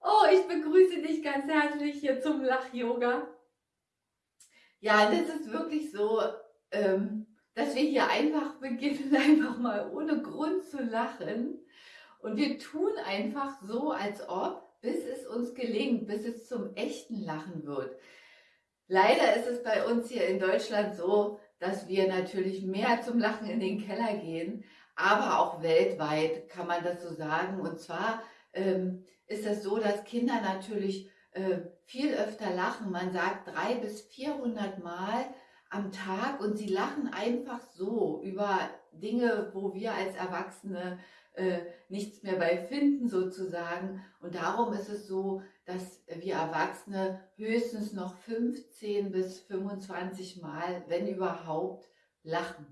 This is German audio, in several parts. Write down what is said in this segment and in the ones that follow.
Oh, ich begrüße dich ganz herzlich hier zum Lach-Yoga. Ja, das ist wirklich so, ähm, dass wir hier einfach beginnen, einfach mal ohne Grund zu lachen. Und wir tun einfach so, als ob, bis es uns gelingt, bis es zum echten Lachen wird. Leider ist es bei uns hier in Deutschland so, dass wir natürlich mehr zum Lachen in den Keller gehen, aber auch weltweit kann man das so sagen. Und zwar ähm, ist es so, dass Kinder natürlich äh, viel öfter lachen. Man sagt drei bis 400 Mal am Tag und sie lachen einfach so über Dinge, wo wir als Erwachsene äh, nichts mehr bei finden sozusagen. Und darum ist es so, dass wir Erwachsene höchstens noch 15 bis 25 Mal, wenn überhaupt, lachen.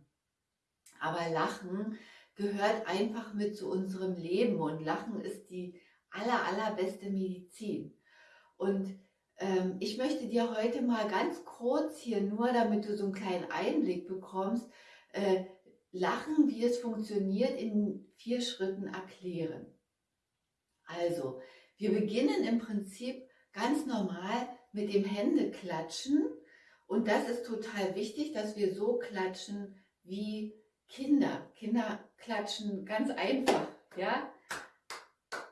Aber Lachen gehört einfach mit zu unserem Leben und Lachen ist die aller, allerbeste Medizin. Und ich möchte dir heute mal ganz kurz hier nur, damit du so einen kleinen Einblick bekommst, äh, Lachen, wie es funktioniert, in vier Schritten erklären. Also, wir beginnen im Prinzip ganz normal mit dem Händeklatschen und das ist total wichtig, dass wir so klatschen wie Kinder. Kinder klatschen ganz einfach, ja?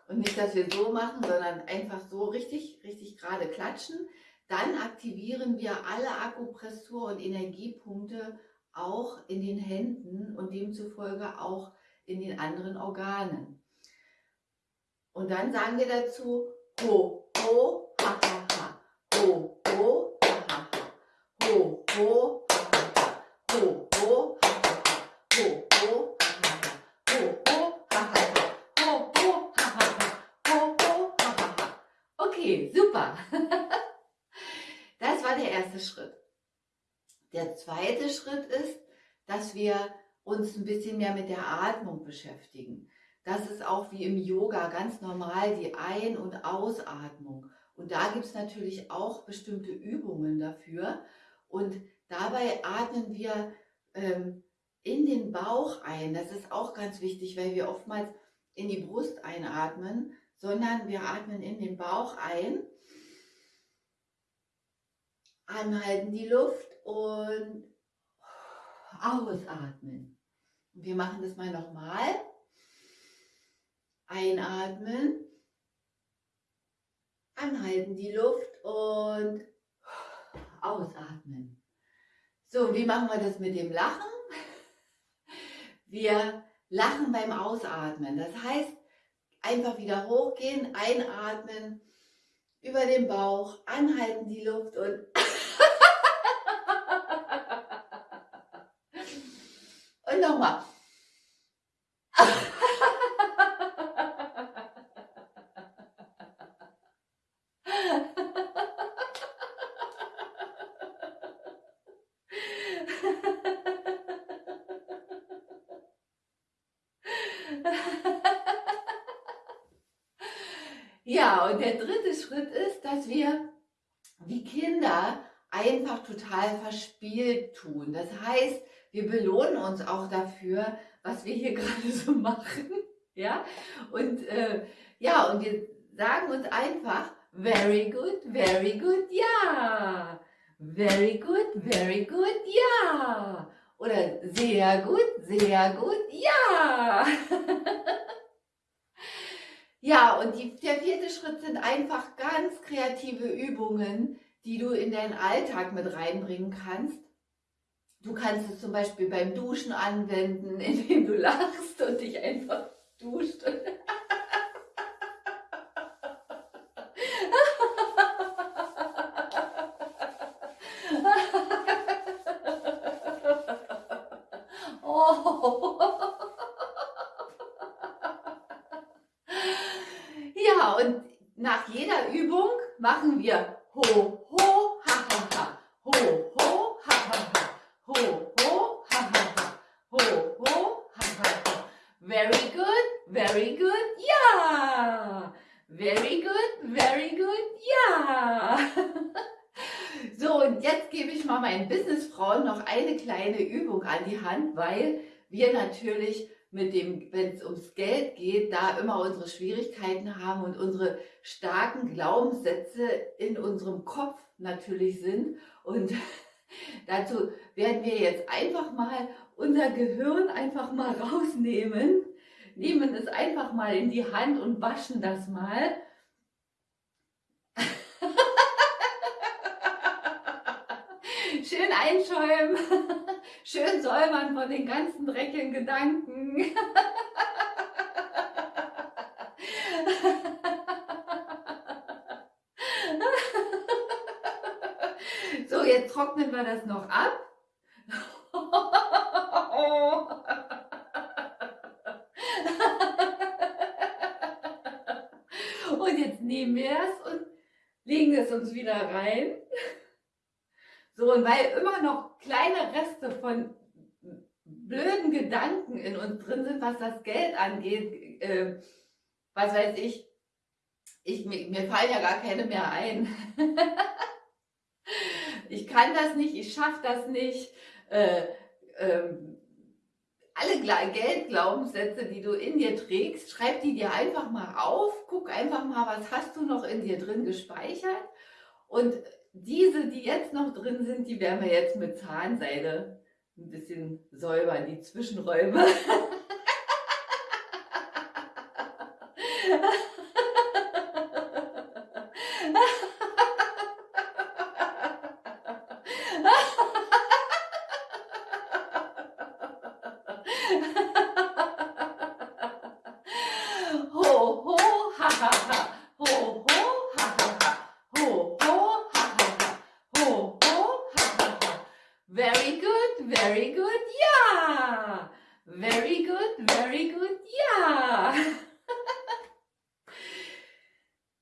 Und nicht, dass wir so machen, sondern einfach so richtig, richtig gerade klatschen. Dann aktivieren wir alle Akupressur- und Energiepunkte auch in den Händen und demzufolge auch in den anderen Organen. Und dann sagen wir dazu ho, ho, ha, ha, ha, ho, ho, ha, ha, ha, ho, ho, ha, ha, ha, ho, ho, ha, ha, ha, ho, ho, Okay, super. Das war der erste Schritt. Der zweite Schritt ist, dass wir uns ein bisschen mehr mit der Atmung beschäftigen. Das ist auch wie im Yoga ganz normal die Ein- und Ausatmung. Und da gibt es natürlich auch bestimmte Übungen dafür. Und dabei atmen wir ähm, in den Bauch ein. Das ist auch ganz wichtig, weil wir oftmals in die Brust einatmen sondern wir atmen in den Bauch ein, anhalten die Luft und ausatmen. Wir machen das mal nochmal. Einatmen, anhalten die Luft und ausatmen. So, wie machen wir das mit dem Lachen? Wir lachen beim Ausatmen. Das heißt, Einfach wieder hochgehen, einatmen, über den Bauch, anhalten die Luft und und nochmal. Ja, und der dritte Schritt ist, dass wir wie Kinder einfach total verspielt tun. Das heißt, wir belohnen uns auch dafür, was wir hier gerade so machen. Ja, und äh, ja, und wir sagen uns einfach, very good, very good, ja. Very good, very good, ja. Oder sehr gut, sehr gut, ja. Ja, und die, der vierte Schritt sind einfach ganz kreative Übungen, die du in deinen Alltag mit reinbringen kannst. Du kannst es zum Beispiel beim Duschen anwenden, indem du lachst und dich einfach duscht. Und nach jeder Übung machen wir ho, ho, ha, ha, ha, ho, ho, ha, ha, ha, ho, ho, ha, ha, ha, ho, ho, ha, ha, ha. Very good, very good, ja. Very good, very good, ja. So, und jetzt gebe ich mal meinen Businessfrauen noch eine kleine Übung an die Hand, weil wir natürlich mit dem, wenn es ums Geld geht, da immer unsere Schwierigkeiten haben und unsere starken Glaubenssätze in unserem Kopf natürlich sind. Und dazu werden wir jetzt einfach mal unser Gehirn einfach mal rausnehmen, nehmen es einfach mal in die Hand und waschen das mal. Schön einschäumen, schön säubern von den ganzen dreckigen Gedanken. So, jetzt trocknen wir das noch ab. Und jetzt nehmen wir es und legen es uns wieder rein. Und weil immer noch kleine Reste von blöden Gedanken in uns drin sind, was das Geld angeht, äh, was weiß ich, ich mir, mir fallen ja gar keine mehr ein. ich kann das nicht, ich schaffe das nicht. Äh, ähm, alle Geldglaubenssätze, die du in dir trägst, schreib die dir einfach mal auf, guck einfach mal, was hast du noch in dir drin gespeichert. Und diese, die jetzt noch drin sind, die werden wir jetzt mit Zahnseide ein bisschen säubern, die Zwischenräume. Very good, ja. Very good, very good, ja.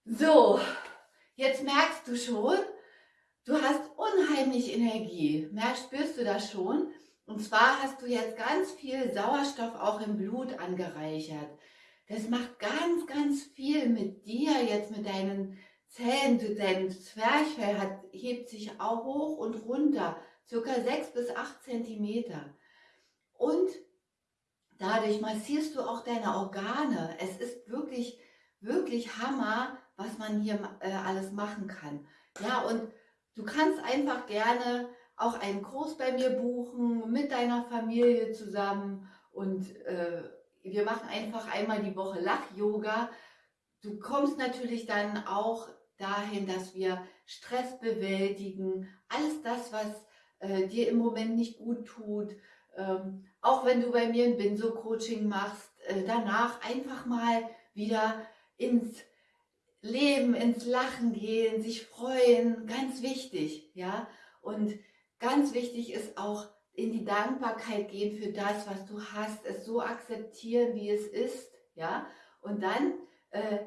so, jetzt merkst du schon, du hast unheimlich Energie. Merkst, spürst du das schon? Und zwar hast du jetzt ganz viel Sauerstoff auch im Blut angereichert. Das macht ganz, ganz viel mit dir, jetzt mit deinen Zellen. Dein Zwerchfell hat, hebt sich auch hoch und runter circa 6 bis 8 Zentimeter. Und dadurch massierst du auch deine Organe. Es ist wirklich, wirklich Hammer, was man hier äh, alles machen kann. Ja, und du kannst einfach gerne auch einen Kurs bei mir buchen, mit deiner Familie zusammen und äh, wir machen einfach einmal die Woche Lach-Yoga. Du kommst natürlich dann auch dahin, dass wir Stress bewältigen, alles das, was äh, dir im Moment nicht gut tut. Ähm, auch wenn du bei mir ein Binso-Coaching machst, äh, danach einfach mal wieder ins Leben, ins Lachen gehen, sich freuen, ganz wichtig, ja. Und ganz wichtig ist auch in die Dankbarkeit gehen für das, was du hast, es so akzeptieren, wie es ist, ja. Und dann äh,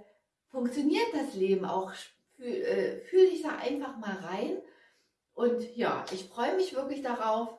funktioniert das Leben auch. Fühl, äh, fühl dich da einfach mal rein und ja, ich freue mich wirklich darauf,